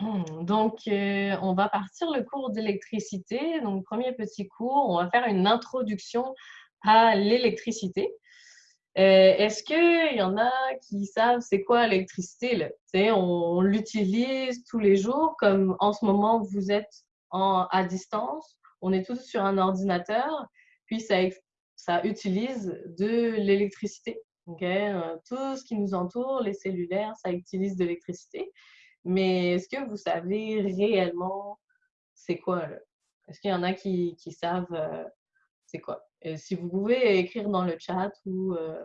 Hmm, donc, euh, on va partir le cours d'électricité. Donc, premier petit cours, on va faire une introduction à l'électricité. Euh, est-ce qu'il y en a qui savent c'est quoi l'électricité? On, on l'utilise tous les jours, comme en ce moment, vous êtes à distance. On est tous sur un ordinateur, puis ça, ça utilise de l'électricité. Euh, tout ce qui nous entoure, les cellulaires, ça utilise de l'électricité. Mais est-ce que vous savez réellement c'est quoi? Est-ce qu'il y en a qui, qui savent euh, c'est quoi? Si vous pouvez écrire dans le chat ou, euh,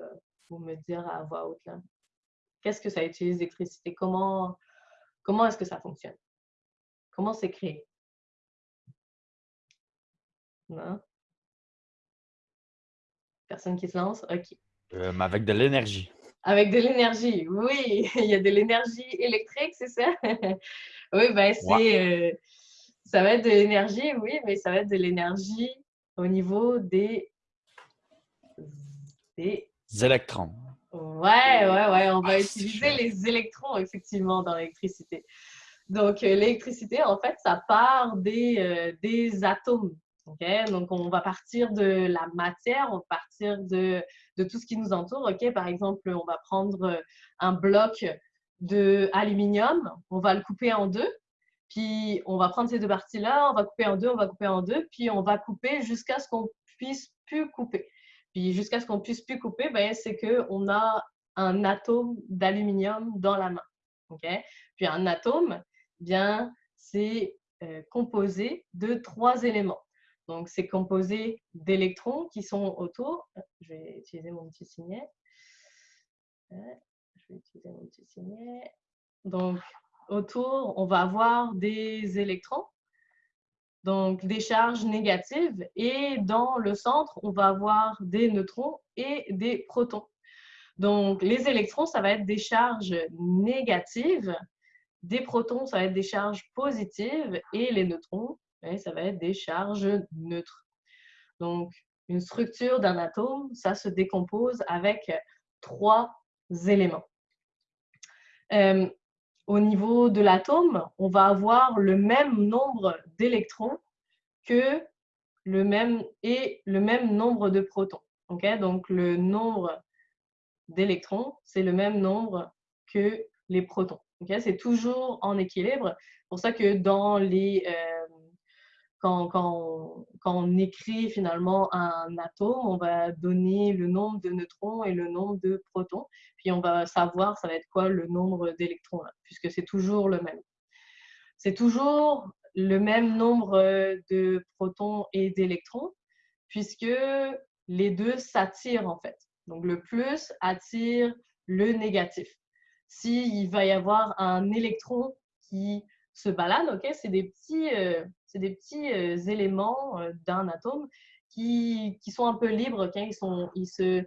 me dire à voix haute, qu'est-ce que ça utilise l'électricité? Comment, comment est-ce que ça fonctionne? Comment c'est créé? Non? Personne qui se lance? OK. Euh, avec de l'énergie. Avec de l'énergie, oui. Il y a de l'énergie électrique, c'est ça? oui, ben c'est... Euh, ça va être de l'énergie, oui, mais ça va être de l'énergie au niveau des... des... électrons. Ouais, ouais, ouais. On va ah, utiliser les électrons, effectivement, dans l'électricité. Donc, euh, l'électricité, en fait, ça part des, des atomes. Donc, on va partir de la matière, on va partir de, tout ce qui nous entoure. OK? Par exemple, on va prendre euh, un bloc d'aluminium, on va le couper en deux, puis on va prendre ces deux parties-là, on va couper en deux, on va couper en deux, puis on va couper jusqu'à ce qu'on puisse plus couper. Puis jusqu'à ce qu'on puisse plus couper, ben, c'est qu'on a un atome d'aluminium dans la main. OK? Puis un atome, bien, c'est euh, composé de trois éléments. Donc, c'est composé d'électrons qui sont autour. Je vais utiliser mon petit signet. Je vais utiliser mon petit signet. Donc, autour, on va avoir des électrons, donc des charges négatives. Et dans le centre, on va avoir des neutrons et des protons. Donc, les électrons, ça va être des charges négatives. Des protons, ça va être des charges positives. Et les neutrons, ça va être des charges neutres. Donc, une structure d'un atome, ça se décompose avec trois éléments. Euh, au niveau de l'atome, on va avoir le même nombre d'électrons que le même et le même nombre de protons. Donc, le nombre d'électrons, c'est le même nombre que les protons. C'est toujours en équilibre. C'est pour ça que dans les, euh, quand, on, écrit finalement un atome, on va donner le nombre de neutrons et le nombre de protons. Puis on va savoir ça va être quoi le nombre d'électrons, puisque c'est toujours le même. C'est toujours le même nombre de protons et d'électrons, puisque les deux s'attirent en fait. Donc le plus attire le négatif. S'il va y avoir un électron qui se balade, ok, c'est des petits, euh, des petits euh, éléments euh, d'un atome qui, qui, sont un peu libres quand ils, sont, ils se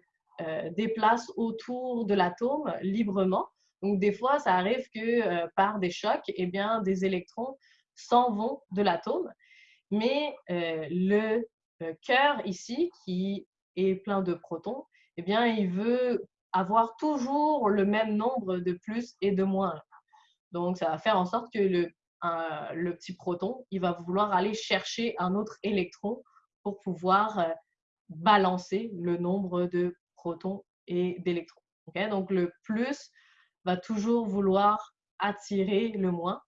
déplacent autour de l'atome librement. Donc, des fois, ça arrive que par des chocs, eh bien, des électrons s'en vont de l'atome. Mais le cœur ici, qui est plein de protons, eh bien, il veut avoir toujours le même nombre de plus et de moins. Donc, ça va faire en sorte que le le petit proton, il va vouloir aller chercher un autre électron pour pouvoir euh, balancer le nombre de protons et d'électrons. Donc, le plus va toujours vouloir attirer le moins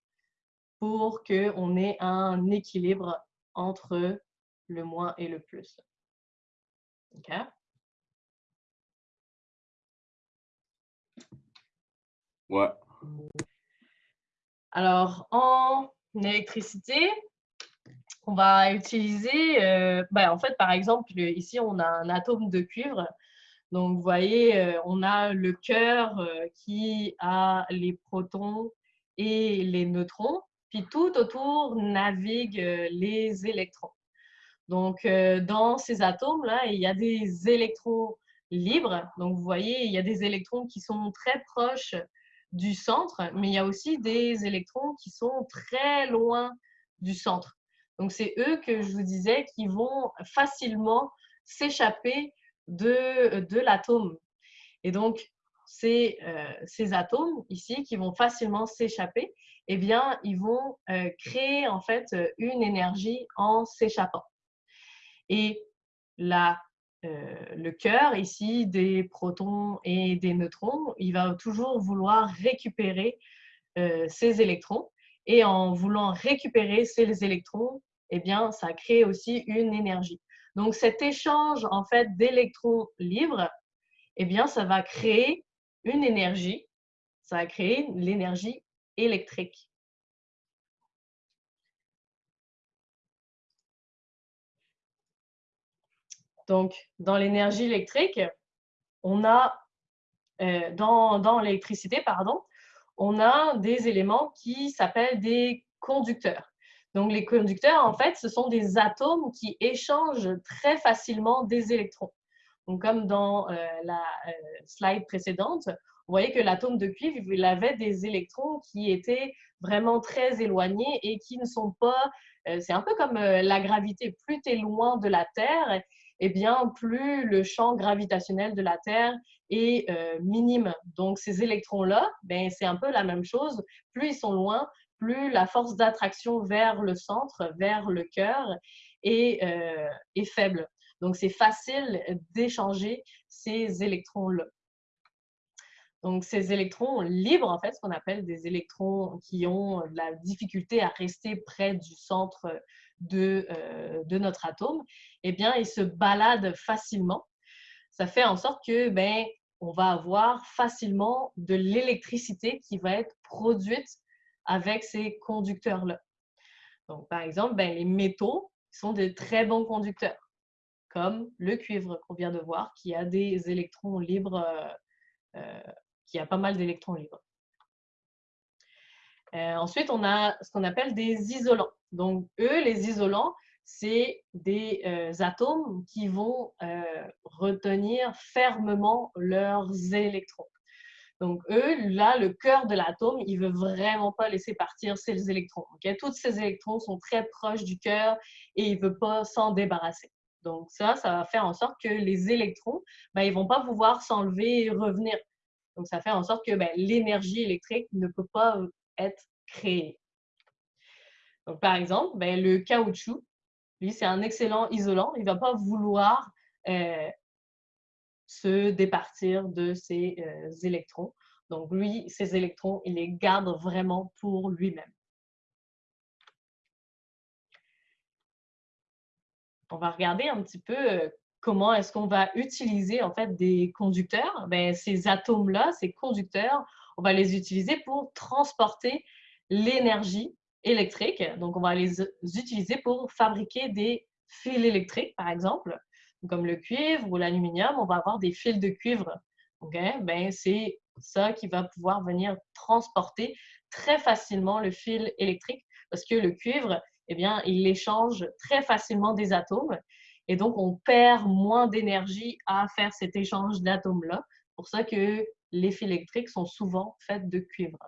pour qu'on ait un équilibre entre le moins et le plus. OK? Ouais. Alors, en électricité, on va utiliser, ben, en fait, par exemple, ici, on a un atome de cuivre. Donc, vous voyez, euh, on a le cœur euh, qui a les protons et les neutrons. Puis tout autour naviguent les électrons. Donc, dans ces atomes-là, il y a des électrons libres. Donc, vous voyez, il y a des électrons qui sont très proches du centre, mais il y a aussi des électrons qui sont très loin du centre. Donc, c'est eux que je vous disais qui vont facilement s'échapper de, de l'atome. Et donc, ces, ces atomes ici qui vont facilement s'échapper, eh bien, ils vont créer en fait une énergie en s'échappant. Et la le cœur ici des protons et des neutrons, il va toujours vouloir récupérer ces électrons. Et en voulant récupérer ces électrons, eh bien, ça crée aussi une énergie. Donc, cet échange en fait d'électrons libres, eh bien, ça va créer une énergie. Ça va créer l'énergie électrique. Donc, dans l'énergie électrique, on a, euh, dans, l'électricité, pardon, on a des éléments qui s'appellent des conducteurs. Donc, les conducteurs, en fait, ce sont des atomes qui échangent très facilement des électrons. Donc, comme dans euh, la euh, slide précédente, vous voyez que l'atome de cuivre, il avait des électrons qui étaient vraiment très éloignés et qui ne sont pas... c'est un peu comme la gravité. Plus tu loin de la Terre, eh bien, plus le champ gravitationnel de la Terre est euh, minime. Donc, ces électrons-là, ben, c'est un peu la même chose. Plus ils sont loin, plus la force d'attraction vers le centre, vers le cœur, est, euh, est faible. Donc, c'est facile d'échanger ces électrons-là. Donc, ces électrons libres, en fait, ce qu'on appelle des électrons qui ont de la difficulté à rester près du centre de, euh, de notre atome, eh bien, ils se baladent facilement. Ça fait en sorte que, ben, on va avoir facilement de l'électricité qui va être produite avec ces conducteurs-là. Donc, par exemple, ben, les métaux sont de très bons conducteurs, comme le cuivre qu'on vient de voir, qui a des électrons libres, euh, euh, qui a pas mal d'électrons libres. ensuite, on a ce qu'on appelle des isolants. Donc, eux, les isolants, c'est des euh, atomes qui vont euh, retenir fermement leurs électrons. Donc, eux, là, le cœur de l'atome, il ne veut vraiment pas laisser partir ces électrons. Tous ces électrons sont très proches du cœur et il ne veut pas s'en débarrasser. Donc, ça, ça va faire en sorte que les électrons, ben, ils ne vont pas pouvoir s'enlever et revenir. Donc, ça fait en sorte que ben, l'énergie électrique ne peut pas être créée par exemple, ben, le caoutchouc, lui, c'est un excellent isolant. Il ne va pas vouloir euh, se départir de ses euh, électrons. Donc, lui, ses électrons, il les garde vraiment pour lui-même. On va regarder un petit peu euh, comment est-ce qu'on va utiliser en fait des conducteurs? Ben, ces atomes-là, ces conducteurs, on va les utiliser pour transporter l'énergie électriques. Donc, on va les utiliser pour fabriquer des fils électriques, par exemple, comme le cuivre ou l'aluminium. On va avoir des fils de cuivre. Ben, c'est ça qui va pouvoir venir transporter très facilement le fil électrique parce que le cuivre, eh bien, il échange très facilement des atomes et donc on perd moins d'énergie à faire cet échange d'atomes-là. pour ça que les fils électriques sont souvent faits de cuivre.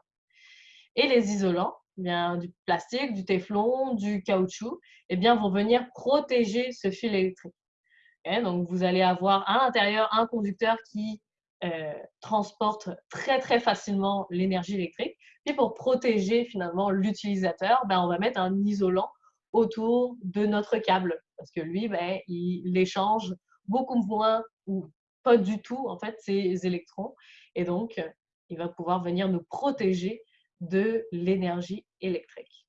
Et les isolants, bien, du plastique, du téflon, du caoutchouc, eh bien, vont venir protéger ce fil électrique. donc, vous allez avoir à l'intérieur un conducteur qui euh, transporte très, très facilement l'énergie électrique. Puis, pour protéger finalement l'utilisateur, ben, on va mettre un isolant autour de notre câble parce que lui, ben, il échange beaucoup moins ou pas du tout, en fait, ses électrons. Et donc, il va pouvoir venir nous protéger de l'énergie électrique.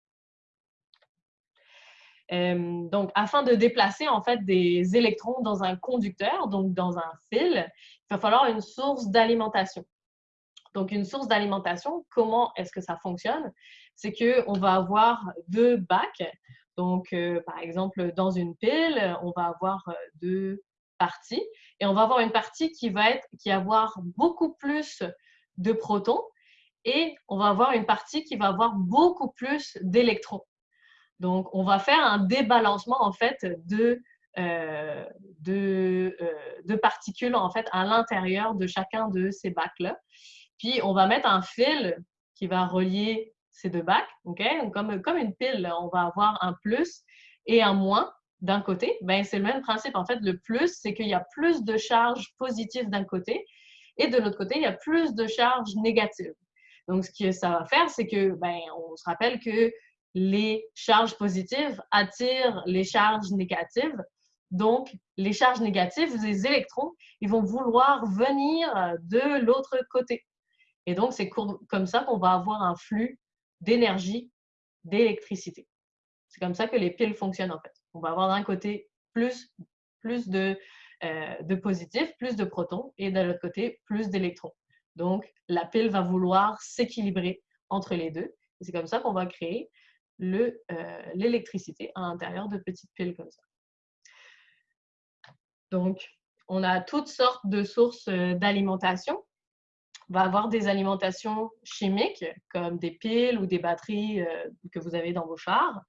Euh, donc, afin de déplacer en fait des électrons dans un conducteur, donc dans un fil, il va falloir une source d'alimentation. Donc, une source d'alimentation, comment est-ce que ça fonctionne? C'est qu'on va avoir deux bacs. Donc, euh, par exemple, dans une pile, on va avoir euh, deux parties et on va avoir une partie qui va être qui va avoir beaucoup plus de protons et on va avoir une partie qui va avoir beaucoup plus d'électrons. Donc, on va faire un débalancement en fait de, euh, de, particules en fait à l'intérieur de chacun de ces bacs-là. Puis, on va mettre un fil qui va relier ces deux bacs, comme, comme une pile, on va avoir un plus et un moins d'un côté. Ben, c'est le même principe. En fait, le plus, c'est qu'il y a plus de charges positives d'un côté Et de l'autre côté, il y a plus de charges négatives. Donc, ce que ça va faire, c'est que, ben, on se rappelle que les charges positives attirent les charges négatives. Donc, les charges négatives, les électrons, ils vont vouloir venir de l'autre côté. Et donc, c'est comme ça qu'on va avoir un flux d'énergie, d'électricité. C'est comme ça que les piles fonctionnent en fait. On va avoir d'un côté plus, plus de, euh, de positifs, plus de protons, et de l'autre côté, plus d'électrons. Donc, la pile va vouloir s'équilibrer entre les deux. C'est comme ça qu'on va créer euh, l'électricité à l'intérieur de petites piles comme ça. Donc, on a toutes sortes de sources euh, d'alimentation. Va avoir des alimentations chimiques, comme des piles ou des batteries euh, que vous avez dans vos chars.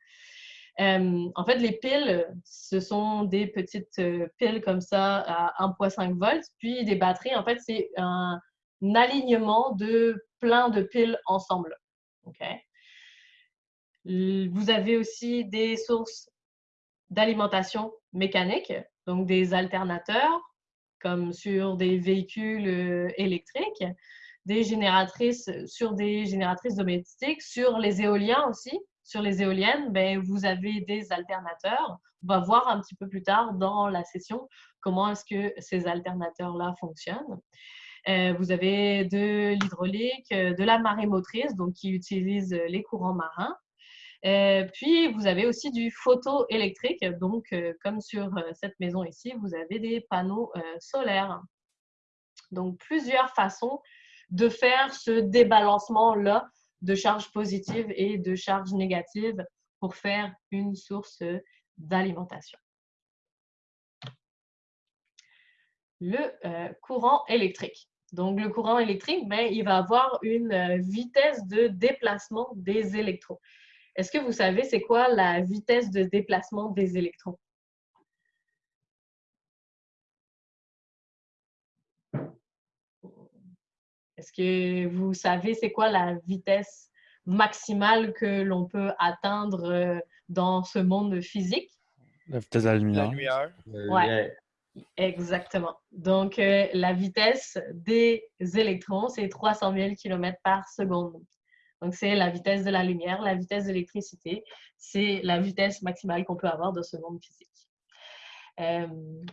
en fait, les piles, ce sont des petites piles comme ça à 1,5 volts. Puis des batteries, en fait, c'est un, alignement de plein de piles ensemble. Vous avez aussi des sources d'alimentation mécanique, donc des alternateurs, comme sur des véhicules euh, électriques, des génératrices sur des génératrices domestiques, sur les éoliens aussi. Sur les éoliennes, ben, vous avez des alternateurs. On va voir un petit peu plus tard dans la session comment est-ce que ces alternateurs-là fonctionnent. Euh, vous avez de l'hydraulique, euh, de la marée motrice, donc qui utilise les courants marins. Euh, puis, vous avez aussi du photoélectrique. Donc, comme sur cette maison ici, vous avez des panneaux solaires. Donc, plusieurs façons de faire ce débalancement-là de charges positives et de charges négatives pour faire une source d'alimentation. Le courant électrique. Donc, le courant électrique, ben, il va avoir une euh, vitesse de déplacement des électrons. Est-ce que vous savez c'est quoi la vitesse de déplacement des électrons? Est-ce que vous savez c'est quoi la vitesse maximale que l'on peut atteindre euh, dans ce monde physique? La vitesse de la lumière. Ouais. Exactement. Donc, euh, la vitesse des électrons, c'est 300 000 km par seconde. Donc, c'est la vitesse de la lumière, la vitesse de l'électricité. C'est la vitesse maximale qu'on peut avoir dans ce monde physique. Euh,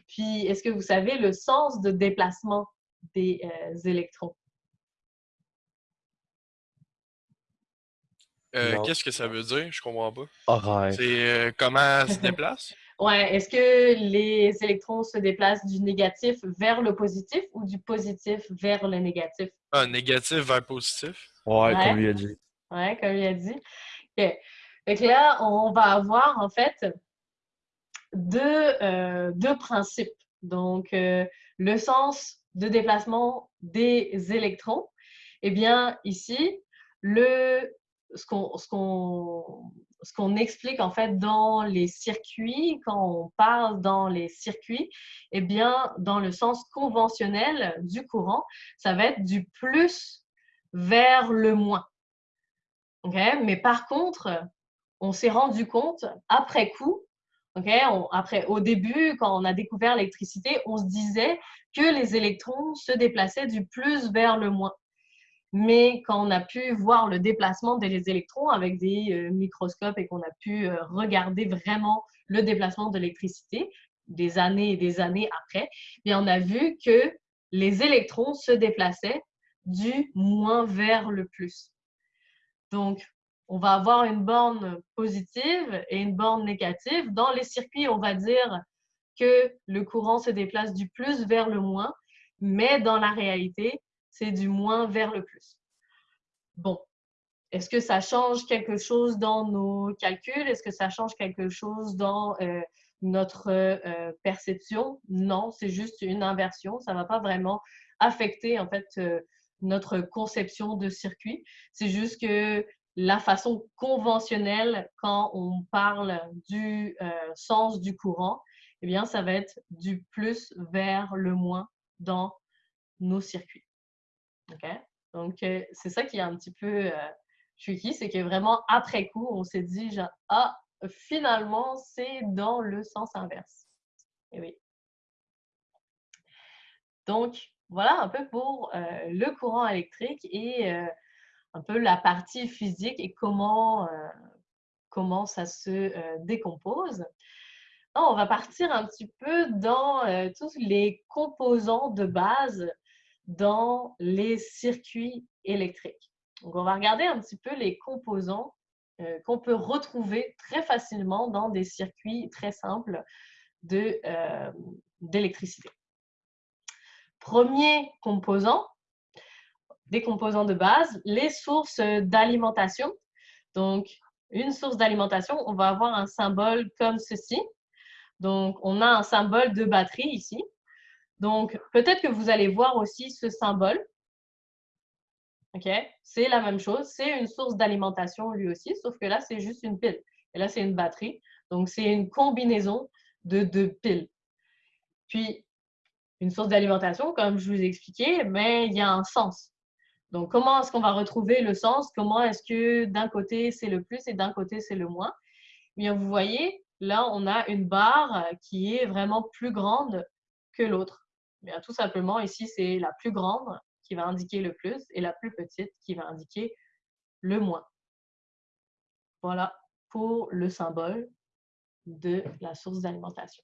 puis, est-ce que vous savez le sens de déplacement des euh, électrons? Qu'est-ce que ça veut dire? Je comprends pas. C'est comment se déplace? Ouais, est-ce que les électrons se déplacent du négatif vers le positif ou du positif vers le négatif? Ah, négatif vers positif. Ouais, comme il a dit. Ouais, comme il a dit. OK. Donc là, on va avoir en fait deux, euh, deux principes. Donc, euh, le sens de déplacement des électrons. Eh bien, ici, le, ce qu'on ce qu'on explique en fait dans les circuits, quand on parle dans les circuits, eh bien, dans le sens conventionnel du courant, ça va être du plus vers le moins. Mais par contre, on s'est rendu compte après coup, après, au début, quand on a découvert l'électricité, on se disait que les électrons se déplaçaient du plus vers le moins. Mais quand on a pu voir le déplacement des électrons avec des euh, microscopes et qu'on a pu euh, regarder vraiment le déplacement de l'électricité des années et des années après, et on a vu que les électrons se déplaçaient du moins vers le plus. Donc, on va avoir une borne positive et une borne négative. Dans les circuits, on va dire que le courant se déplace du plus vers le moins, mais dans la réalité, c'est du moins vers le plus. Bon, est-ce que ça change quelque chose dans nos calculs? Est-ce que ça change quelque chose dans euh, notre euh, perception? Non, c'est juste une inversion. Ça ne va pas vraiment affecter en fait euh, notre conception de circuit. C'est juste que la façon conventionnelle, quand on parle du sens du courant, eh bien, ça va être du plus vers le moins dans nos circuits. Donc, euh, c'est ça qui est un petit peu euh, tricky, c'est que vraiment, après coup, on s'est dit, ah, finalement, c'est dans le sens inverse. Et oui. Donc, voilà un peu pour le courant électrique et un peu la partie physique et comment, comment ça se décompose. on va partir un petit peu dans tous les composants de base dans les circuits électriques. Donc, on va regarder un petit peu les composants euh, qu'on peut retrouver très facilement dans des circuits très simples euh, d'électricité. Premier composant, des composants de base, les sources d'alimentation. Donc, une source d'alimentation, on va avoir un symbole comme ceci. Donc, on a un symbole de batterie ici. Donc, peut-être que vous allez voir aussi ce symbole. OK? C'est la même chose. C'est une source d'alimentation lui aussi, sauf que là, c'est juste une pile. Et là, c'est une batterie. Donc, c'est une combinaison de deux piles. Puis, une source d'alimentation, comme je vous ai expliqué, mais il y a un sens. Donc, comment est-ce qu'on va retrouver le sens? Comment est-ce que d'un côté, c'est le plus et d'un côté, c'est le moins? Eh bien, vous voyez, là, on a une barre qui est vraiment plus grande que l'autre tout simplement, ici, c'est la plus grande qui va indiquer le plus et la plus petite qui va indiquer le moins. Voilà pour le symbole de la source d'alimentation.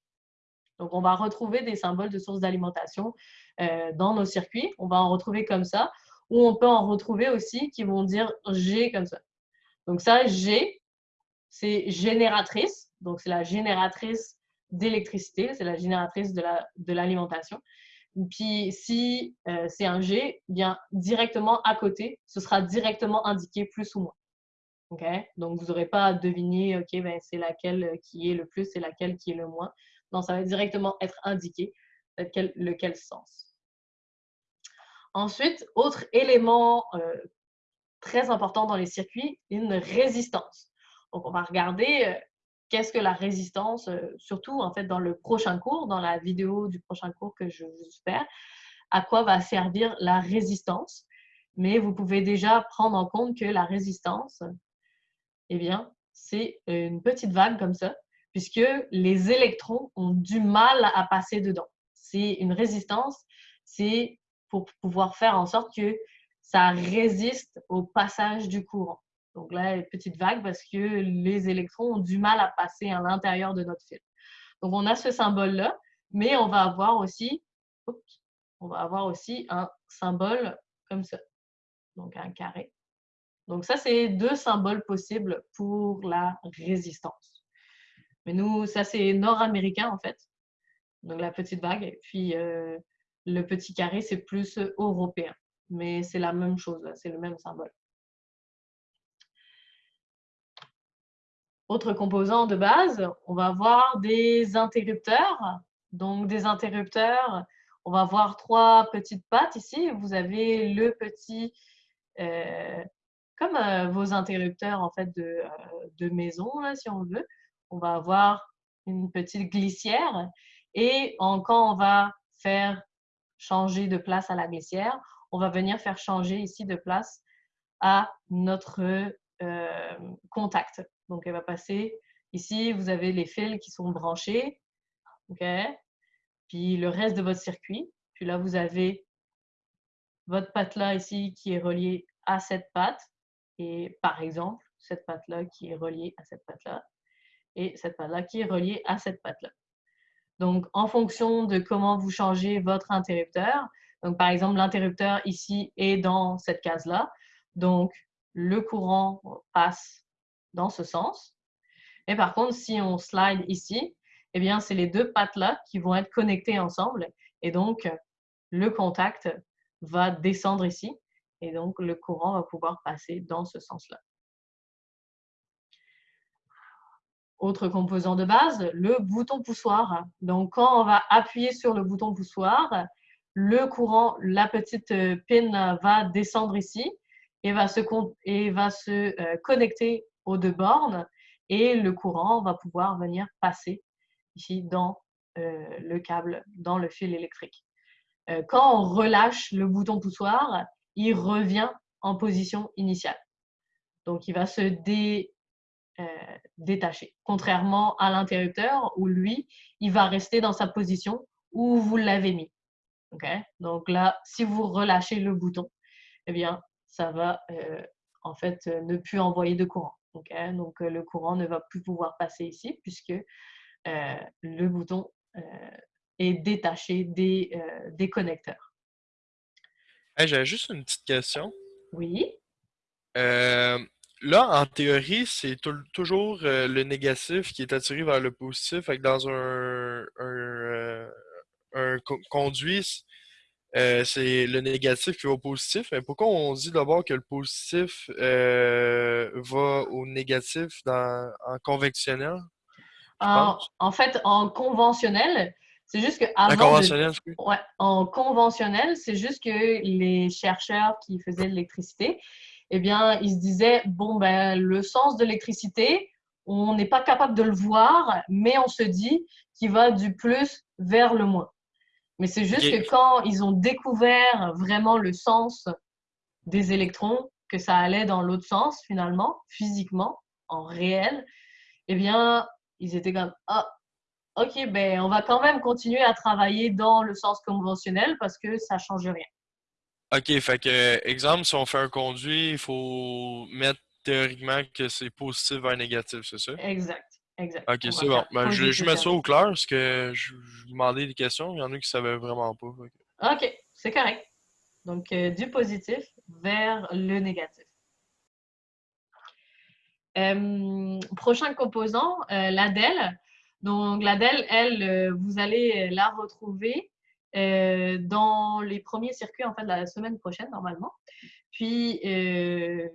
Donc, on va retrouver des symboles de source d'alimentation euh, dans nos circuits. On va en retrouver comme ça, ou on peut en retrouver aussi qui vont dire G comme ça. Donc, ça, G, c'est génératrice. Donc, c'est la génératrice d'électricité, c'est la génératrice de l'alimentation. Puis si euh, c'est un G, bien directement à côté, ce sera directement indiqué plus ou moins. OK? Donc, vous n'aurez pas à deviner, OK, ben, c'est laquelle qui est le plus, c'est laquelle qui est le moins. Non, ça va directement être indiqué lequel, lequel sens. Ensuite, autre élément euh, très important dans les circuits, une résistance. Donc, on va regarder euh, qu'est-ce que la résistance, euh, surtout en fait dans le prochain cours, dans la vidéo du prochain cours que je vous faire, à quoi va servir la résistance. Mais vous pouvez déjà prendre en compte que la résistance, eh bien, c'est une petite vague comme ça, puisque les électrons ont du mal à passer dedans. C'est une résistance, c'est pour pouvoir faire en sorte que ça résiste au passage du courant. Donc là, petite vague parce que les électrons ont du mal à passer à l'intérieur de notre fil. Donc on a ce symbole-là, mais on va avoir aussi, on va avoir aussi un symbole comme ça, donc un carré. Donc ça, c'est deux symboles possibles pour la résistance. Mais nous, ça c'est nord-américain en fait, donc la petite vague, et puis euh, le petit carré, c'est plus européen. Mais c'est la même chose, c'est le même symbole. Autre composant de base, on va avoir des interrupteurs. Donc, des interrupteurs, on va avoir trois petites pattes ici. Vous avez le petit, euh, comme euh, vos interrupteurs en fait de maison, si on veut. On va avoir une petite glissière. Et quand on va faire changer de place à la glissière, on va venir faire changer ici de place à notre contact. Donc, elle va passer ici, vous avez les fils qui sont branchés. OK? Puis le reste de votre circuit. Puis là, vous avez votre patte-là ici qui est reliée à cette patte. Et par exemple, cette patte-là qui est reliée à cette patte-là. Et cette patte-là qui est reliée à cette patte-là. Donc, en fonction de comment vous changez votre interrupteur, donc par exemple, l'interrupteur ici est dans cette case-là. Donc, le courant passe dans ce sens. Et par contre, si on slide ici, eh bien, c'est les deux pattes-là qui vont être connectées ensemble. Et donc, le contact va descendre ici. Et donc, le courant va pouvoir passer dans ce sens-là. Autre composant de base, le bouton poussoir. Donc, quand on va appuyer sur le bouton poussoir, le courant, la petite pin va descendre ici et va se, et va se euh, connecter aux deux bornes et le courant va pouvoir venir passer ici dans euh, le câble, dans le fil électrique. Euh, quand on relâche le bouton poussoir, il revient en position initiale. Donc, il va se dé, détacher. Contrairement à l'interrupteur où lui, il va rester dans sa position où vous l'avez mis. Donc là, si vous relâchez le bouton, eh bien, ça va euh, en fait ne plus envoyer de courant. Donc le courant ne va plus pouvoir passer ici puisque le bouton est détaché des, des connecteurs. J'avais juste une petite question. Oui? Là, en théorie, c'est toujours le négatif qui est attiré vers le positif. dans un, un, conduit, c'est le négatif qui va au positif. Mais pourquoi on dit d'abord que le positif va au négatif dans, en convectionnel? En, fait, en conventionnel, c'est juste que en conventionnel, ouais, en conventionnel, c'est juste que les chercheurs qui faisaient l'électricité, eh bien, ils se disaient bon ben le sens de l'électricité, on n'est pas capable de le voir, mais on se dit qu'il va du plus vers le moins. Mais c'est juste que quand ils ont découvert vraiment le sens des électrons, que ça allait dans l'autre sens finalement, physiquement, en réel, eh bien, ils étaient comme ah ok ben on va quand même continuer à travailler dans le sens conventionnel parce que ça change rien. Ok, fait que exemple si on fait un conduit, il faut mettre théoriquement que c'est positif vers négatif, c'est ça? Exact. Exact. Ok, c'est bon. Ben, je, je mets ça au clair parce que je, je demandais des questions. Il y en a qui ne savaient vraiment pas. Ok, c'est correct. Donc, euh, du positif vers le négatif. Euh, prochain composant, euh, l'ADEL. Donc, l'ADEL, elle, vous allez la retrouver dans les premiers circuits en fait, la semaine prochaine, normalement. Puis,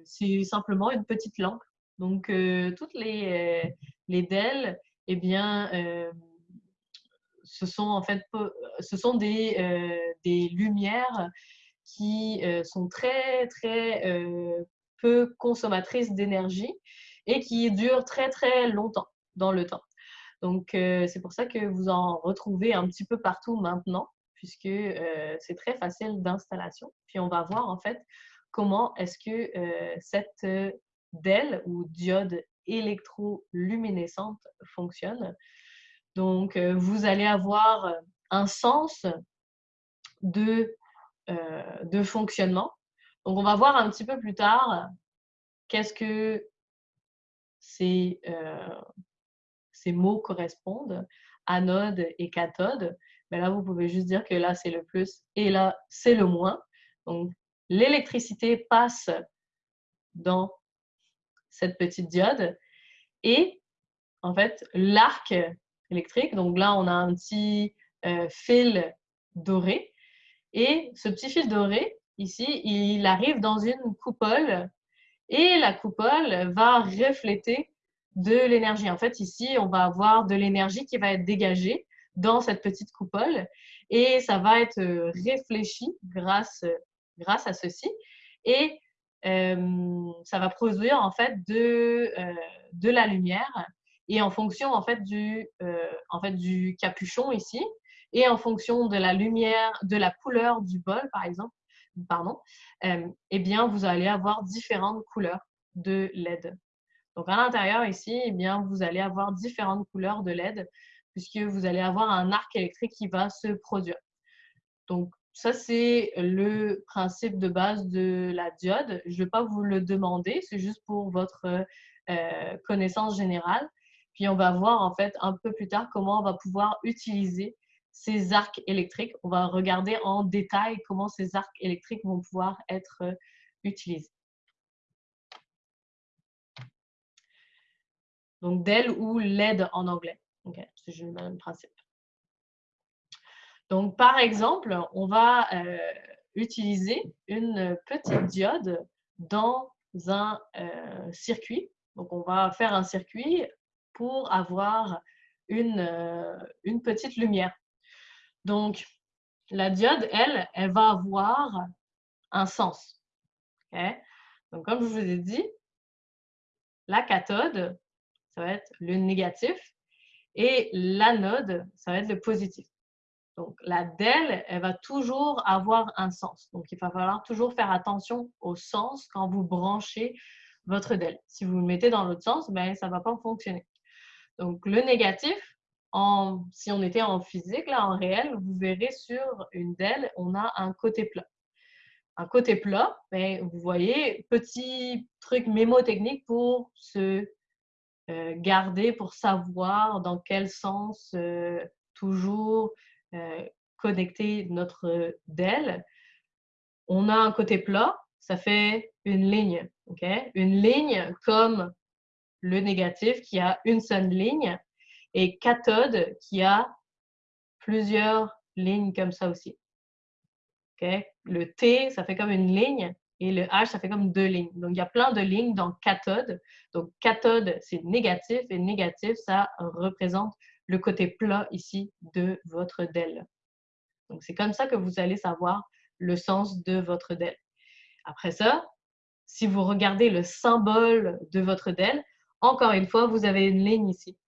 c'est simplement une petite lampe. Donc, toutes les, les DEL, eh bien, ce sont en fait ce sont des, des lumières qui sont très, très peu consommatrices d'énergie et qui durent très très longtemps dans le temps. Donc, c'est pour ça que vous en retrouvez un petit peu partout maintenant, puisque c'est très facile d'installation. Puis, on va voir en fait comment est-ce que cette DEL ou diode électroluminescente fonctionne. Donc, vous allez avoir un sens de, de fonctionnement. Donc, on va voir un petit peu plus tard qu'est-ce que ces, euh, ces mots correspondent, anode et cathode. Là, vous pouvez juste dire que là, c'est le plus et là, c'est le moins. Donc, l'électricité passe dans cette petite diode et en fait, l'arc électrique, donc là, on a un petit euh, fil doré et ce petit fil doré, ici, il arrive dans une coupole et la coupole va refléter de l'énergie. En fait, ici, on va avoir de l'énergie qui va être dégagée dans cette petite coupole et ça va être euh, réfléchi grâce, grâce à ceci. Et euh, ça va produire en fait de, euh, de la lumière et en fonction en fait du, en fait du capuchon ici et en fonction de la lumière, de la couleur du bol par exemple, pardon, euh, eh bien, vous allez avoir différentes couleurs de LED. Donc, à l'intérieur ici, eh bien, vous allez avoir différentes couleurs de LED puisque vous allez avoir un arc électrique qui va se produire. Donc, ça, c'est le principe de base de la diode. Je ne vais pas vous le demander, c'est juste pour votre euh, connaissance générale. Puis, on va voir en fait un peu plus tard comment on va pouvoir utiliser ces arcs électriques. On va regarder en détail comment ces arcs électriques vont pouvoir être euh, utilisés. Donc, DEL ou LED en anglais. C'est le même principe. Donc, par exemple, on va euh, utiliser une petite diode dans un euh, circuit. Donc, on va faire un circuit pour avoir une, une petite lumière. Donc, la diode, elle, elle va avoir un sens. Donc, comme je vous ai dit, la cathode, ça va être le négatif et l'anode, ça va être le positif. Donc, la DEL, elle va toujours avoir un sens. Donc, il va falloir toujours faire attention au sens quand vous branchez votre DEL. Si vous le mettez dans l'autre sens, ben, ça ne va pas fonctionner. Donc, le négatif, si on était en physique, là, en réel, vous verrez sur une DEL, on a un côté plat. Un côté plat, ben, vous voyez, petit truc mémotechnique pour se euh, garder, pour savoir dans quel sens euh, toujours euh, connecter notre DEL. On a un côté plat, ça fait une ligne. Une ligne comme le négatif qui a une seule ligne et cathode qui a plusieurs lignes comme ça aussi. Le T, ça fait comme une ligne et le H, ça fait comme deux lignes. Donc, il y a plein de lignes dans cathode. Donc, cathode, c'est négatif et négatif, ça représente le côté plat ici de votre DEL. Donc, c'est comme ça que vous allez savoir le sens de votre DEL. Après ça, si vous regardez le symbole de votre DEL, encore une fois, vous avez une ligne ici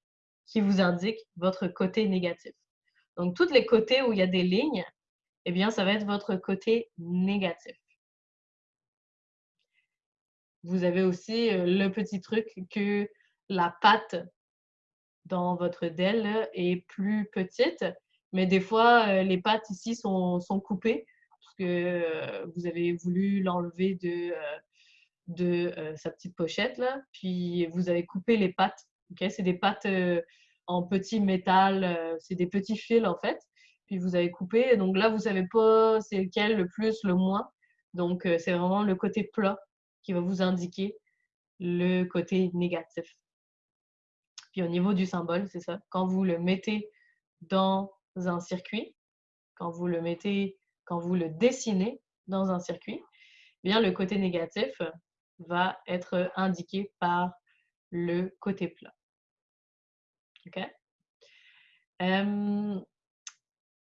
qui vous indique votre côté négatif. Donc, tous les côtés où il y a des lignes, eh bien, ça va être votre côté négatif. Vous avez aussi euh, le petit truc que la patte dans votre DEL est plus petite, mais des fois, euh, les pattes ici sont, coupées parce que euh, vous avez voulu l'enlever de, de sa petite pochette, là, puis vous avez coupé les pattes. C'est des pattes en petit métal, c'est des petits fils en fait, puis vous avez coupé. Donc là, vous savez pas c'est lequel le plus, le moins. Donc c'est vraiment le côté plat qui va vous indiquer le côté négatif. Puis au niveau du symbole, c'est ça. Quand vous le mettez dans un circuit, quand vous le mettez, quand vous le dessinez dans un circuit, eh bien le côté négatif va être indiqué par le côté plat. OK?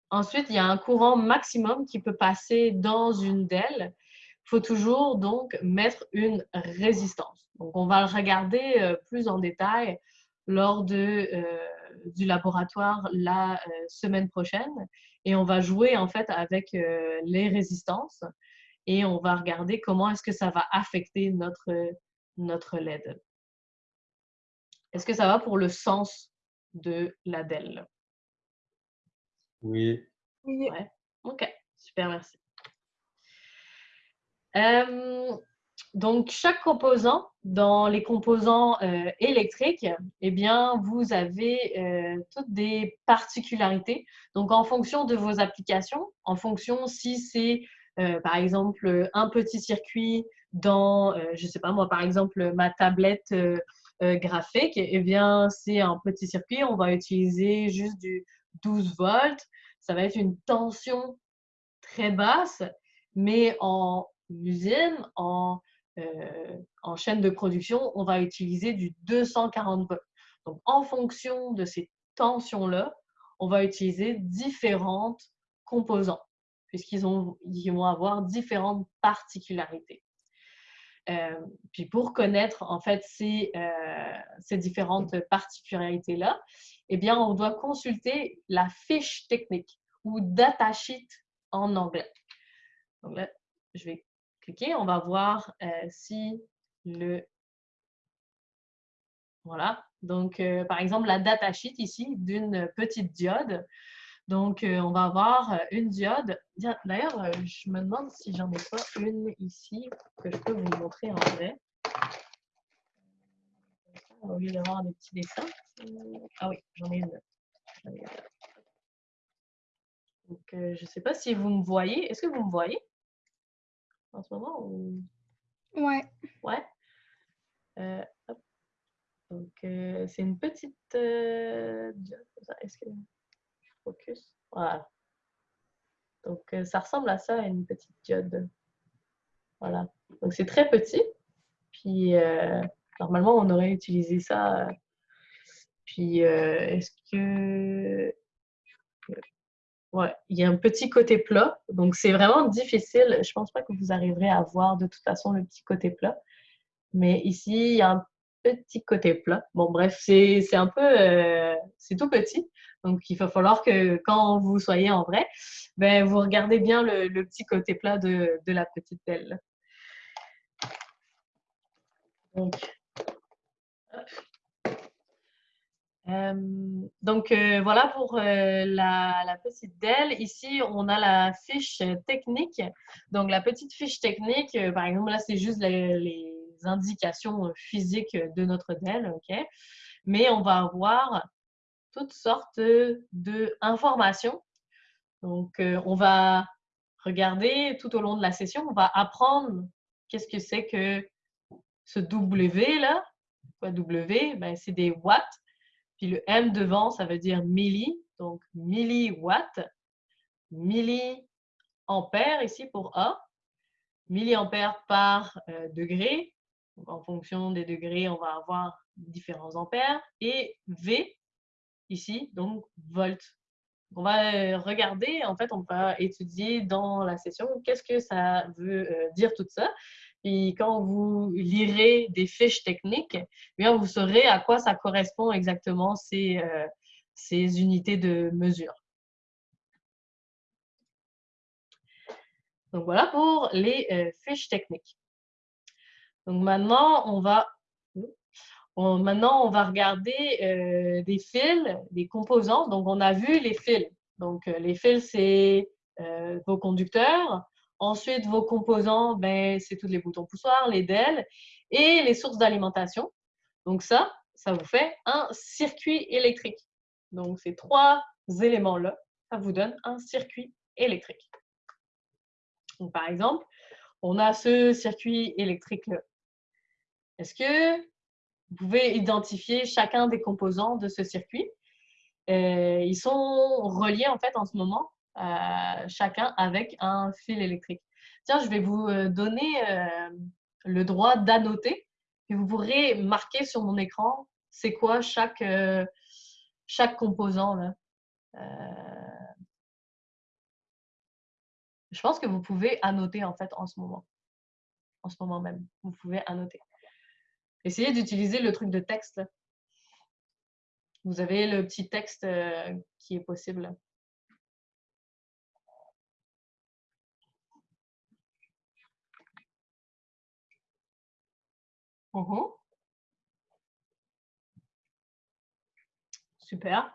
ensuite, il y a un courant maximum qui peut passer dans une DEL faut toujours donc mettre une résistance. Donc, on va le regarder euh, plus en détail lors de, euh, du laboratoire la euh, semaine prochaine et on va jouer en fait avec les résistances et on va regarder comment est-ce que ça va affecter notre, notre LED. Est-ce que ça va pour le sens de la DEL? Oui. Oui. OK, super, merci. Euh, donc, chaque composant, dans les composants euh, électriques, eh bien, vous avez euh, toutes des particularités. Donc, en fonction de vos applications, en fonction si c'est, par exemple, un petit circuit dans, je ne sais pas moi, par exemple, ma tablette graphique, eh bien, c'est un petit circuit. On va utiliser juste du 12 volts. Ça va être une tension très basse, mais en usine, en, euh, en chaîne de production, on va utiliser du 240 volts. Donc, en fonction de ces tensions-là, on va utiliser différentes composants, puisqu'ils ils vont avoir différentes particularités. Euh, puis pour connaître en fait ces, euh, ces différentes particularités-là, eh bien, on doit consulter la fiche technique ou datasheet en anglais. Donc là, je vais cliquer, on va voir euh, si le... Voilà. Donc, euh, par exemple, la datasheet ici d'une petite diode. Donc, euh, on va avoir une diode. D'ailleurs, je me demande si j'en ai pas une ici que je peux vous montrer en vrai. Au lieu d'avoir des petits dessins. Ah oui, j'en ai une. Donc, je ne sais pas si vous me voyez. Est-ce que vous me voyez? En ce moment ou... Ouais. Ouais. Euh, Donc, euh, c'est une petite euh, Est-ce que je focus? Voilà. Donc, ça ressemble à ça, une petite diode. Voilà. Donc, c'est très petit. Puis, normalement, on aurait utilisé ça. Puis, est-ce que Ouais, il y a un petit côté plat. Donc, c'est vraiment difficile. Je pense pas que vous arriverez à voir de toute façon le petit côté plat. Mais ici, il y a un petit côté plat. Bon, bref, c'est un peu... Euh, c'est tout petit. Donc, il va falloir que quand vous soyez en vrai, ben, vous regardez bien le, petit côté plat de, de la petite belle. Donc, euh, Donc euh, voilà pour euh, la, petite DEL. Ici, on a la fiche technique. Donc la petite fiche technique, par exemple, là, c'est juste les, indications physiques de notre DEL. ok? Mais on va avoir toutes sortes d'informations. Donc on va regarder tout au long de la session, on va apprendre qu'est-ce que c'est que ce W là. Quoi W? Ben, c'est des watts. Puis le M devant, ça veut dire milli, donc milliwatts. Milliampères ici pour A. Milliampères par euh, degré. En fonction des degrés, on va avoir différents ampères. Et V ici, donc volts. On va euh, regarder, en fait, on va étudier dans la session qu'est-ce que ça veut euh, dire tout ça. Puis quand vous lirez des fiches techniques, eh bien vous saurez à quoi ça correspond exactement ces, euh, ces unités de mesure. Donc voilà pour les euh, fiches techniques. Donc maintenant, on va, maintenant, on va regarder euh, des fils, des composants. Donc on a vu les fils. Donc les fils, c'est vos conducteurs. Ensuite, vos composants, ben, c'est tous les boutons poussoirs, les DEL et les sources d'alimentation. Donc ça, ça vous fait un circuit électrique. Donc ces trois éléments-là, ça vous donne un circuit électrique. Par exemple, on a ce circuit électrique-là. Est-ce que vous pouvez identifier chacun des composants de ce circuit? Euh, ils sont reliés en fait en ce moment chacun avec un fil électrique. Tiens, je vais vous euh, donner euh, le droit d'annoter et vous pourrez marquer sur mon écran c'est quoi chaque, chaque composant. Là. je pense que vous pouvez annoter en fait en ce moment. En ce moment même, vous pouvez annoter. Essayez d'utiliser le truc de texte. Vous avez le petit texte qui est possible. Mmh Super.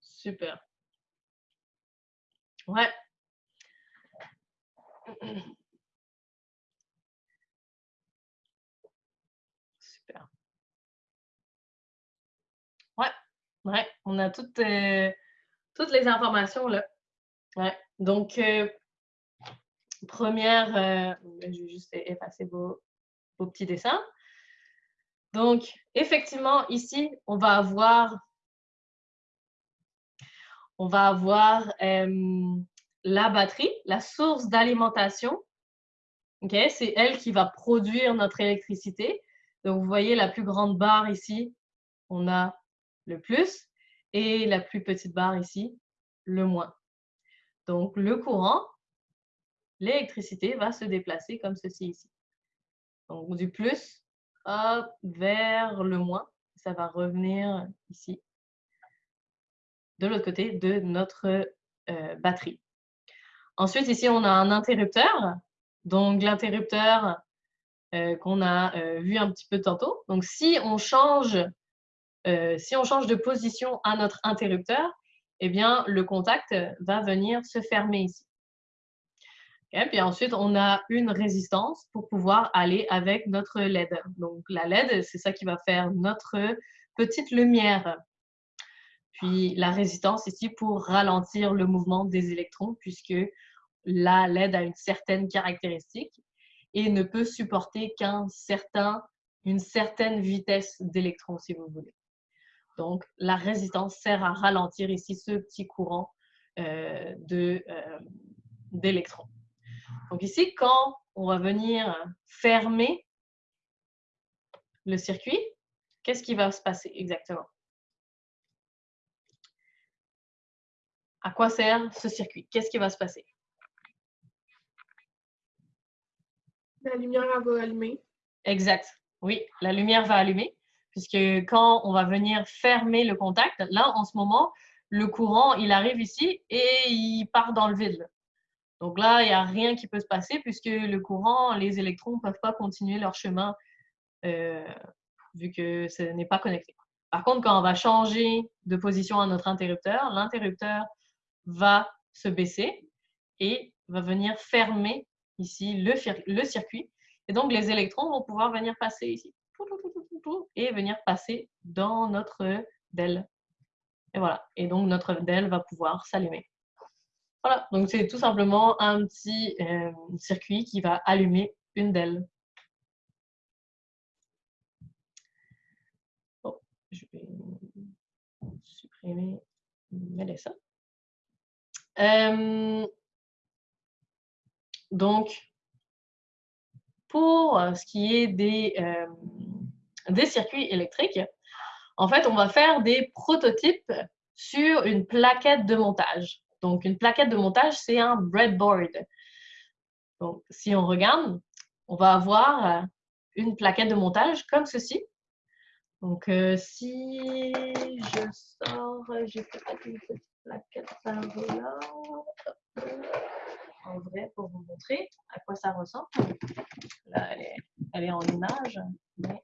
Super. Ouais. Super. Ouais, ouais, on a toutes, euh, toutes les informations là. Ouais, donc, euh, première, euh, je vais juste effacer vos, petit dessin. Donc, effectivement, ici, on va avoir, on va avoir la batterie, la source d'alimentation. Okay? C'est elle qui va produire notre électricité. Donc, vous voyez la plus grande barre ici, on a le plus, et la plus petite barre ici, le moins. Donc, le courant, l'électricité va se déplacer comme ceci ici. Donc du plus vers le moins. Ça va revenir ici, de l'autre côté de notre euh, batterie. Ensuite, ici, on a un interrupteur. Donc l'interrupteur euh, qu'on a euh, vu un petit peu tantôt. Donc si on change, si on change de position à notre interrupteur, eh bien, le contact va venir se fermer ici. Puis ensuite, on a une résistance pour pouvoir aller avec notre LED. Donc la LED, c'est ça qui va faire notre petite lumière. Puis la résistance ici pour ralentir le mouvement des électrons, puisque la LED a une certaine caractéristique et ne peut supporter qu'un certain, une certaine vitesse d'électrons, si vous voulez. Donc, la résistance sert à ralentir ici ce petit courant euh, euh, d'électrons. Donc ici, quand on va venir fermer le circuit, qu'est-ce qui va se passer exactement? À quoi sert ce circuit? Qu'est-ce qui va se passer? La lumière va allumer. Exact. Oui, la lumière va allumer, puisque quand on va venir fermer le contact, là, en ce moment, le courant, il arrive ici et il part dans le vide. Donc là, il n'y a rien qui peut se passer puisque le courant, les électrons ne peuvent pas continuer leur chemin euh, vu que ce n'est pas connecté. Par contre, quand on va changer de position à notre interrupteur, l'interrupteur va se baisser et va venir fermer ici le, le circuit. Et donc, les électrons vont pouvoir venir passer ici et venir passer dans notre DEL. Et voilà. Et donc, notre DEL va pouvoir s'allumer. Voilà. Donc, c'est tout simplement un petit euh, circuit qui va allumer une DEL. Bon, je vais supprimer Melissa. Euh, donc, pour ce qui est euh, des circuits électriques, en fait, on va faire des prototypes sur une plaquette de montage. Donc, une plaquette de montage, c'est un breadboard. Donc, si on regarde, on va avoir une plaquette de montage comme ceci. Donc, euh, si je sors, j'ai peut-être une petite plaquette par là en vrai pour vous montrer à quoi ça ressemble. Là, elle est, elle est en image, mais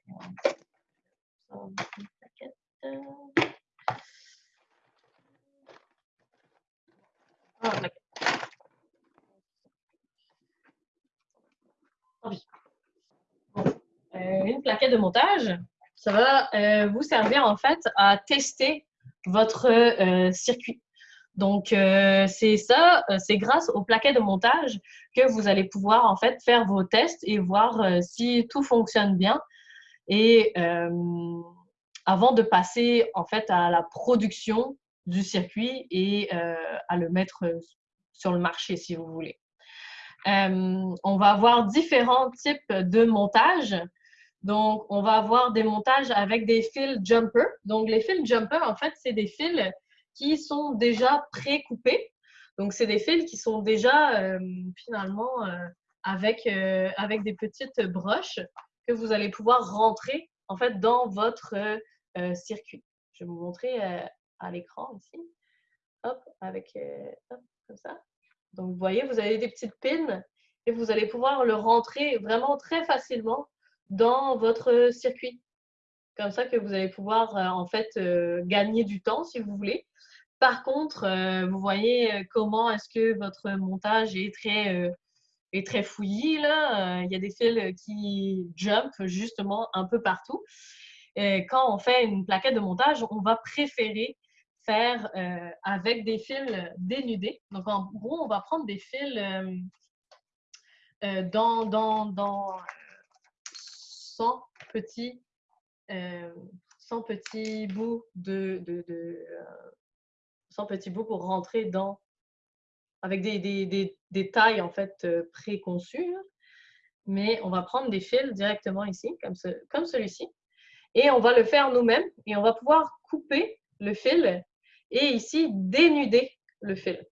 euh, ah, euh, une plaquette de montage, ça va euh, vous servir en fait à tester votre circuit. Donc, euh, c'est ça, euh, c'est grâce au plaquet de montage que vous allez pouvoir en fait faire vos tests et voir euh, si tout fonctionne bien. Et avant de passer en fait à la production du circuit et à le mettre sur le marché si vous voulez. on va avoir différents types de montage. Donc, on va avoir des montages avec des fils jumper. Donc, les fils jumper, en fait, c'est des fils qui sont déjà pré-coupés. Donc, c'est des fils qui sont déjà euh, finalement euh, avec, euh, avec des petites broches que vous allez pouvoir rentrer en fait dans votre circuit. Je vais vous montrer à l'écran ici. Hop, avec hop, comme ça. Donc, vous voyez, vous avez des petites pins et vous allez pouvoir le rentrer vraiment très facilement dans votre circuit. Comme ça que vous allez pouvoir en fait gagner du temps si vous voulez. Par contre, euh, vous voyez euh, comment est-ce que votre montage est très, euh, est très fouillis. Là. Il y a des fils qui jump justement un peu partout. Quand on fait une plaquette de montage, on va préférer faire avec des fils dénudés. Donc, en gros, on va prendre des fils dans, dans, dans 100 petits, 100 petits bouts de, de, de petits bouts pour rentrer dans, avec des, des, des, tailles en fait euh, préconçues. Mais on va prendre des fils directement ici, comme, ce, comme celui-ci. Et on va le faire nous-mêmes et on va pouvoir couper le fil et ici dénuder le fil.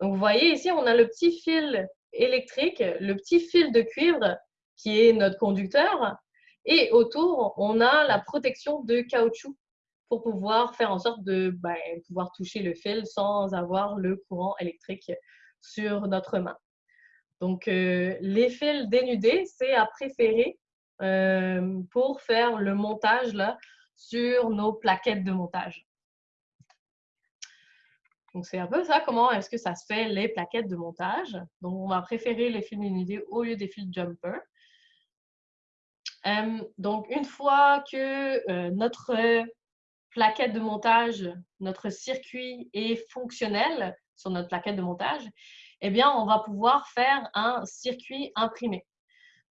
Donc vous voyez ici, on a le petit fil électrique, le petit fil de cuivre qui est notre conducteur. Et autour, on a la protection de caoutchouc pour pouvoir faire en sorte de ben, pouvoir toucher le fil sans avoir le courant électrique sur notre main. Donc, euh, les fils dénudés, c'est à préférer euh, pour faire le montage là, sur nos plaquettes de montage. Donc, c'est un peu ça, comment est-ce que ça se fait les plaquettes de montage. Donc, on va préférer les fils dénudés au lieu des fils jumper. Euh, donc, une fois que notre plaquette de montage, notre circuit est fonctionnel sur notre plaquette de montage, eh bien, on va pouvoir faire un circuit imprimé.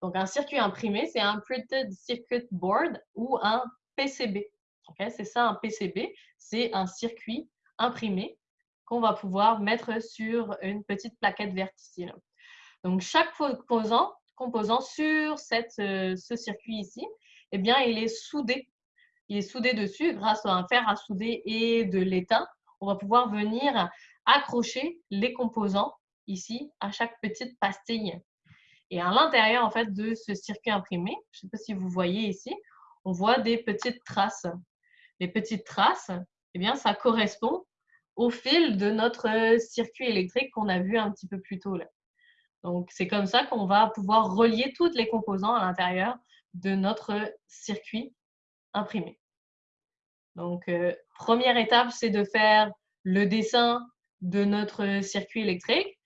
Donc, un circuit imprimé, c'est un Printed Circuit Board ou un PCB. C'est ça, un PCB. C'est un circuit imprimé qu'on va pouvoir mettre sur une petite plaquette verticile. Donc, chaque composant, composant sur euh, ce circuit ici, eh bien, il est soudé il est soudé dessus grâce à un fer à souder et de l'étain. On va pouvoir venir accrocher les composants ici à chaque petite pastille. Et à l'intérieur en fait de ce circuit imprimé, je ne sais pas si vous voyez ici, on voit des petites traces. Les petites traces, eh bien, ça correspond au fil de notre circuit électrique qu'on a vu un petit peu plus tôt. Là. Donc, c'est comme ça qu'on va pouvoir relier tous les composants à l'intérieur de notre circuit imprimé. Donc, euh, première étape, c'est de faire le dessin de notre circuit électrique.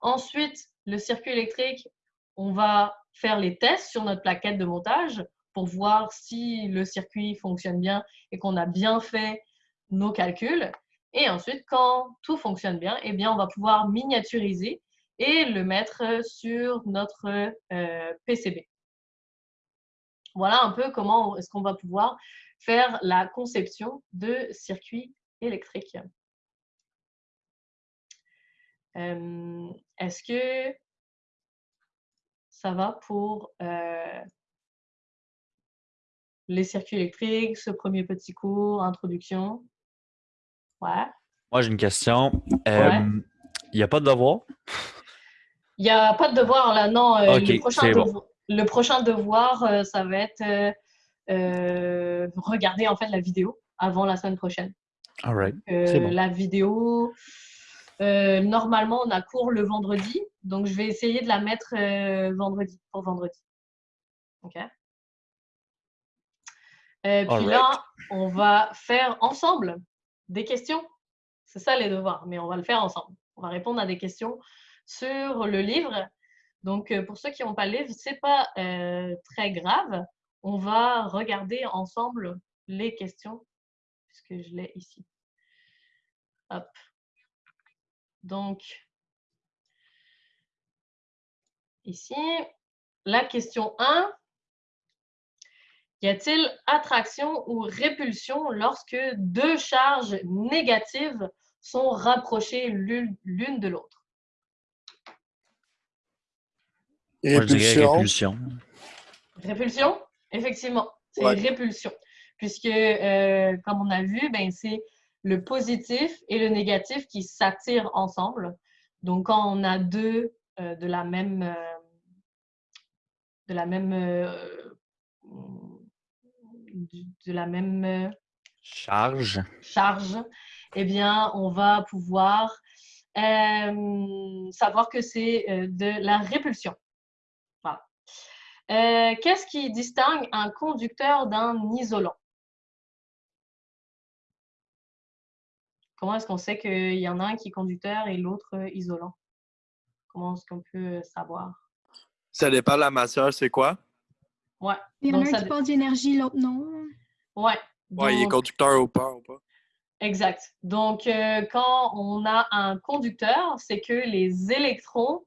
Ensuite, le circuit électrique, on va faire les tests sur notre plaquette de montage pour voir si le circuit fonctionne bien et qu'on a bien fait nos calculs. Et ensuite, quand tout fonctionne bien, eh bien, on va pouvoir miniaturiser et le mettre sur notre euh, PCB. Voilà un peu comment est-ce qu'on va pouvoir faire la conception de circuits électriques. Euh, est-ce que ça va pour euh, les circuits électriques, ce premier petit cours, introduction? Ouais. Moi, j'ai une question. Euh, il n'y a pas de devoir? Il n'y a pas de devoir là, non. le, prochain devoir, le, prochain devoir, ça va être regarder en fait la vidéo avant la semaine prochaine. All right. La vidéo, euh, normalement, on a cours le vendredi, donc je vais essayer de la mettre euh, vendredi, pour vendredi. OK? Euh, puis là, on va faire ensemble des questions. C'est ça les devoirs, mais on va le faire ensemble. On va répondre à des questions sur le livre. Donc, pour ceux qui n'ont pas le livre, ce n'est pas très grave. On va regarder ensemble les questions, puisque je l'ai ici. Hop. Donc, ici, la question 1. Y a-t-il attraction ou répulsion lorsque deux charges négatives sont rapprochées l'une de l'autre? Répulsion? répulsion. effectivement, c'est répulsion. Puisque, euh, comme on a vu, ben, c'est le positif et le négatif qui s'attirent ensemble. Donc, quand on a deux euh, de la même, euh, de la même, euh, de la même charge, charge, eh bien, on va pouvoir savoir que c'est de la répulsion. Voilà. Qu'est-ce qui distingue un conducteur d'un isolant? Comment est-ce qu'on sait qu'il y en a un qui est conducteur et l'autre euh, isolant? Comment est-ce qu'on peut euh, savoir? Ça dépend de la matière, c'est quoi? Ouais. Il y en a un qui passe d'énergie, l'autre non. Ouais. Ouais, il est conducteur ou pas, ou pas. Exact. Donc, euh, quand on a un conducteur, c'est que les électrons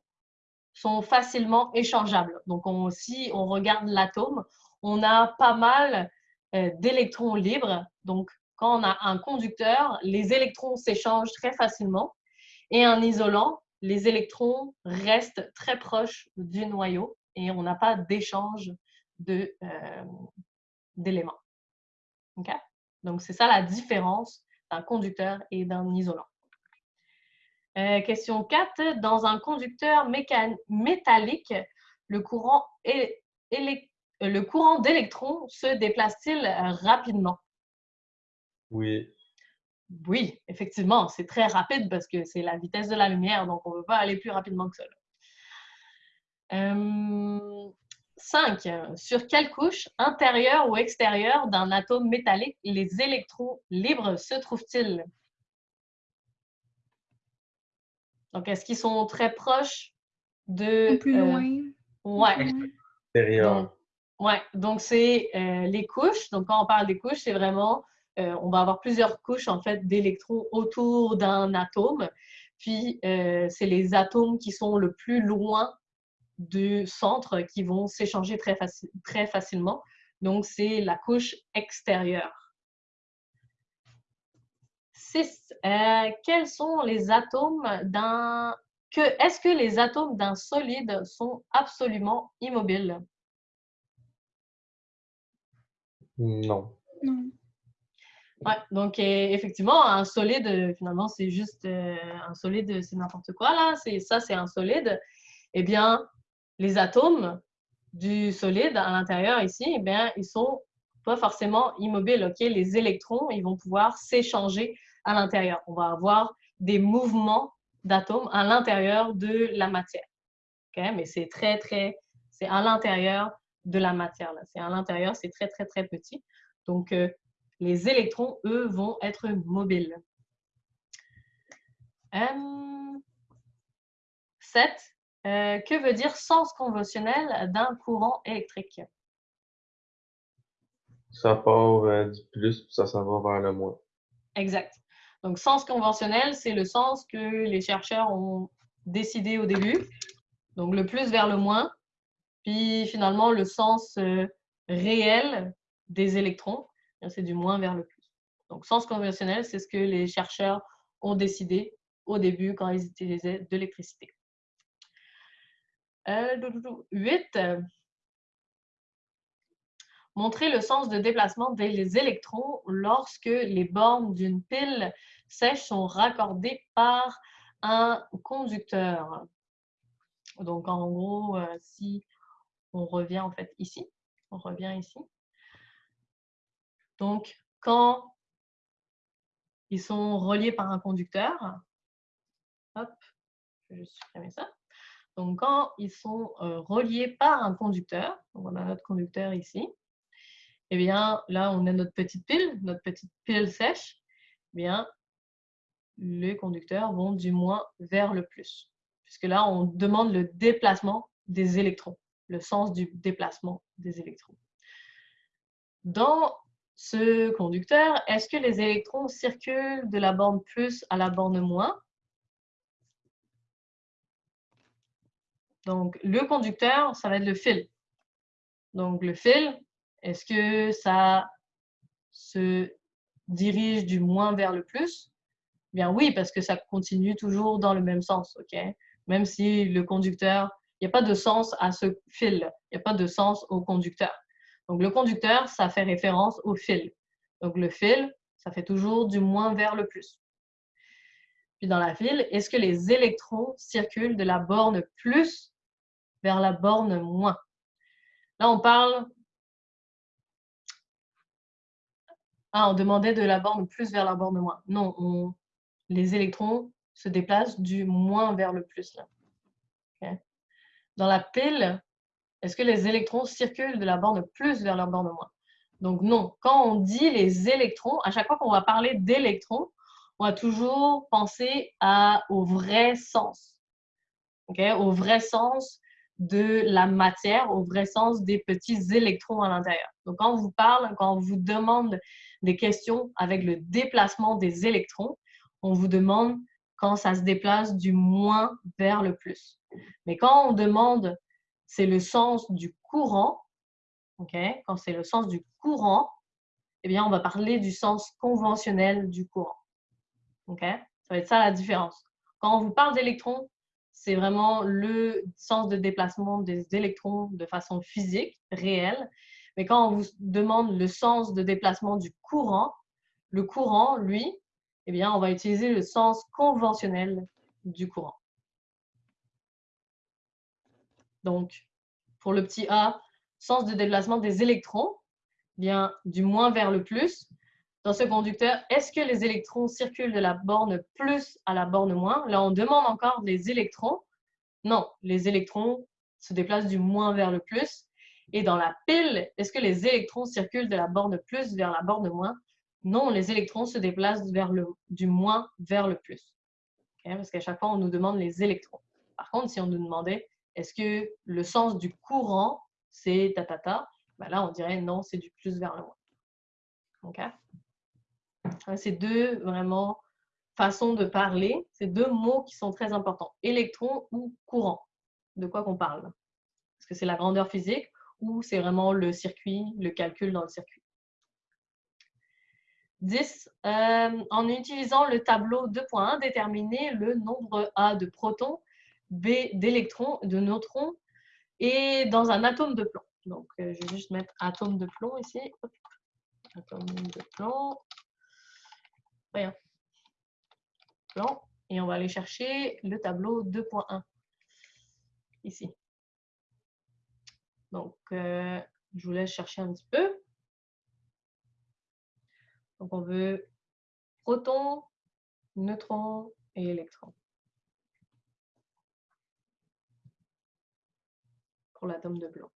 sont facilement échangeables. Donc, on, si on regarde l'atome, on a pas mal d'électrons libres. Donc, quand on a un conducteur, les électrons s'échangent très facilement et un isolant, les électrons restent très proches du noyau et on n'a pas d'échange euh, d'éléments. Donc, c'est ça la différence d'un conducteur et d'un isolant. Euh, question 4. Dans un conducteur métallique, le courant, le courant d'électrons se déplace-t-il rapidement? Oui. Oui, effectivement, c'est très rapide parce que c'est la vitesse de la lumière, donc on ne veut pas aller plus rapidement que ça. 5. Sur quelle couche, intérieure ou extérieure d'un atome métallique, les électrons libres se trouvent-ils? Donc, est-ce qu'ils sont très proches de... plus euh, loin? Ouais. Extérieur. ouais, donc c'est euh, les couches. Donc, quand on parle des couches, c'est vraiment euh, on va avoir plusieurs couches en fait d'électrons autour d'un atome. Puis euh, c'est les atomes qui sont le plus loin du centre qui vont s'échanger très, très facilement. Donc c'est la couche extérieure. 6. Euh, quels sont les atomes d'un... Est-ce que les atomes d'un solide sont absolument immobiles? Non. Non. Ouais, donc effectivement, un solide, euh, finalement, c'est juste euh, un solide, c'est n'importe quoi là. C'est ça, c'est un solide. Eh bien, les atomes du solide à l'intérieur ici, eh bien, ils sont pas forcément immobiles. Les électrons, ils vont pouvoir s'échanger à l'intérieur. On va avoir des mouvements d'atomes à l'intérieur de la matière. Mais c'est très très, c'est à l'intérieur de la matière là. C'est à l'intérieur, c'est très très très petit. Donc euh, Les électrons, eux, vont être mobiles. 7. Euh, que veut dire sens conventionnel d'un courant électrique? Ça part euh, du plus, puis ça s'en va vers le moins. Exact. Donc, sens conventionnel, c'est le sens que les chercheurs ont décidé au début. Donc, le plus vers le moins. Puis, finalement, le sens euh, réel des électrons, c'est du moins vers le plus. Donc, sens conventionnel, c'est ce que les chercheurs ont décidé au début quand ils utilisaient de l'électricité. 8. Euh, montrer le sens de déplacement des électrons lorsque les bornes d'une pile sèche sont raccordées par un conducteur. Donc, en gros, euh, si on revient en fait ici, on revient ici. Donc, quand ils sont reliés par un conducteur, hop, je vais supprimer ça. Donc, quand ils sont euh, reliés par un conducteur, on a notre conducteur ici, eh bien, là, on a notre petite pile, notre petite pile sèche, eh bien, les conducteurs vont du moins vers le plus. Puisque là, on demande le déplacement des électrons, le sens du déplacement des électrons. Dans ce conducteur, est-ce que les électrons circulent de la borne plus à la borne moins? Donc, le conducteur, ça va être le fil. Donc, le fil, est-ce que ça se dirige du moins vers le plus? Bien oui, parce que ça continue toujours dans le même sens, ok? Même si le conducteur, il n'y a pas de sens à ce fil, il n'y a pas de sens au conducteur. Donc, le conducteur, ça fait référence au fil. Donc, le fil, ça fait toujours du moins vers le plus. Puis dans la file, est-ce que les électrons circulent de la borne plus vers la borne moins. Là, on parle... Ah, on demandait de la borne plus vers la borne moins. Non, les électrons se déplacent du moins vers le plus. Dans la pile, est-ce que les électrons circulent de la borne plus vers la borne moins? Donc non, quand on dit les électrons, à chaque fois qu'on va parler d'électrons, on va toujours penser à, au vrai sens. Au vrai sens de la matière au vrai sens des petits électrons à l'intérieur. Donc, quand on vous parle, quand on vous demande des questions avec le déplacement des électrons, on vous demande quand ça se déplace du moins vers le plus. Mais quand on demande, c'est le sens du courant, quand c'est le sens du courant, eh bien, on va parler du sens conventionnel du courant. ok? Ça va être ça la différence. Quand on vous parle d'électrons, c'est vraiment le sens de déplacement des électrons de façon physique, réelle. Mais quand on vous demande le sens de déplacement du courant, le courant, lui, eh bien, on va utiliser le sens conventionnel du courant. Donc, pour le petit a, sens de déplacement des électrons, eh du moins vers le plus, dans ce conducteur, est-ce que les électrons circulent de la borne plus à la borne moins? Là, on demande encore les électrons. Non, les électrons se déplacent du moins vers le plus. Et dans la pile, est-ce que les électrons circulent de la borne plus vers la borne moins? Non, les électrons se déplacent vers le, du moins vers le plus. Parce qu'à chaque fois, on nous demande les électrons. Par contre, si on nous demandait est-ce que le sens du courant, c'est ta, ta, ta ben là, on dirait non, c'est du plus vers le moins. OK? Hein, c'est deux vraiment façons de parler, c'est deux mots qui sont très importants. Électron ou courant. De quoi qu'on parle? Est-ce que c'est la grandeur physique ou c'est vraiment le circuit, le calcul dans le circuit? 10. Euh, en utilisant le tableau 2.1, déterminer le nombre A de protons, B d'électrons, de neutrons et dans un atome de plomb. Donc, euh, je vais juste mettre atome de plomb ici. Atome de plomb. Et on va aller chercher le tableau 2.1 ici. Donc, euh, je vous laisse chercher un petit peu. Donc, on veut proton, neutron et électron. Pour l'atome de blanc.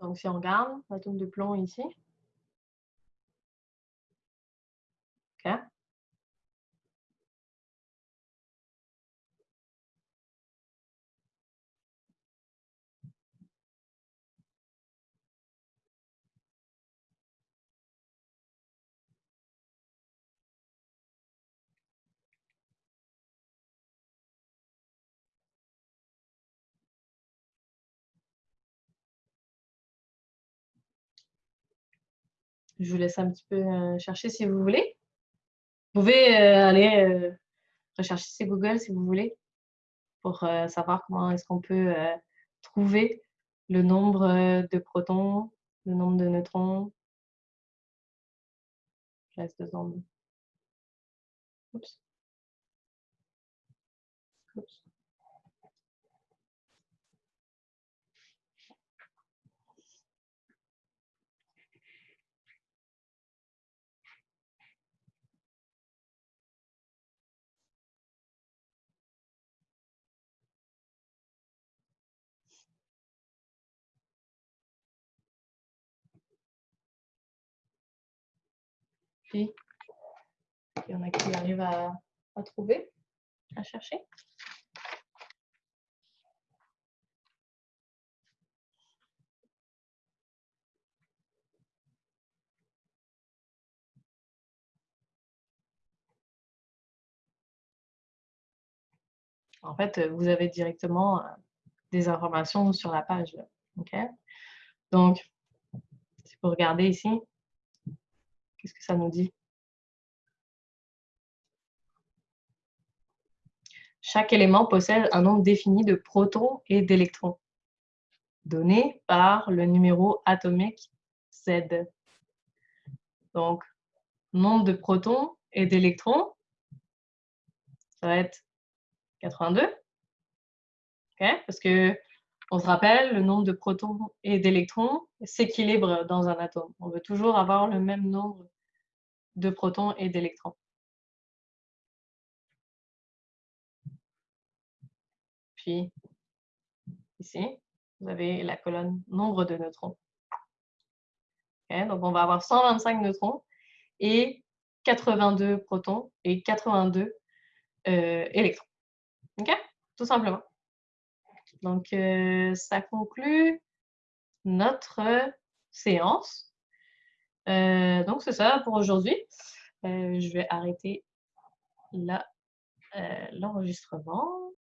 Donc, si on regarde l'atome de plomb ici. Je vous laisse un petit peu euh, chercher si vous voulez. Vous pouvez euh, aller euh, rechercher sur Google si vous voulez pour savoir comment est-ce qu'on peut trouver le nombre de protons, le nombre de neutrons. Je laisse deux. Oups. Oups. Puis, il y en a qui arrivent à, trouver, à chercher. En fait, vous avez directement euh, des informations sur la page. Donc, si vous regardez ici, Qu'est-ce que ça nous dit? Chaque élément possède un nombre défini de protons et d'électrons, donné par le numéro atomique Z. Donc, nombre de protons et d'électrons, ça va être 82. Parce que on se rappelle, le nombre de protons et d'électrons s'équilibre dans un atome. On veut toujours avoir le même nombre de protons et d'électrons. Puis, ici, vous avez la colonne nombre de neutrons. donc, on va avoir 125 neutrons et 82 protons et 82 euh, électrons. Tout simplement. Donc, euh, ça conclut notre séance. Euh, donc, c'est ça pour aujourd'hui. Euh, je vais arrêter là l'enregistrement.